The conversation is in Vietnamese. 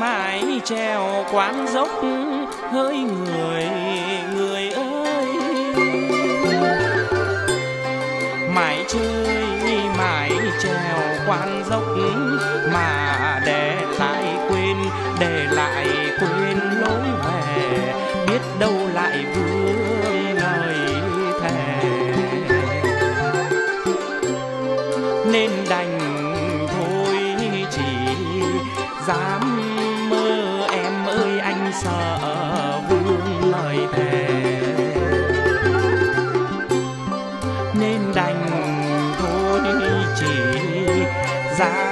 mãi treo quán dốc hỡi người người ơi. Mãi chơi, mãi treo quán dốc mà để lại dám mơ em ơi anh sợ vương lời thề. Nên đành thôi chỉ dám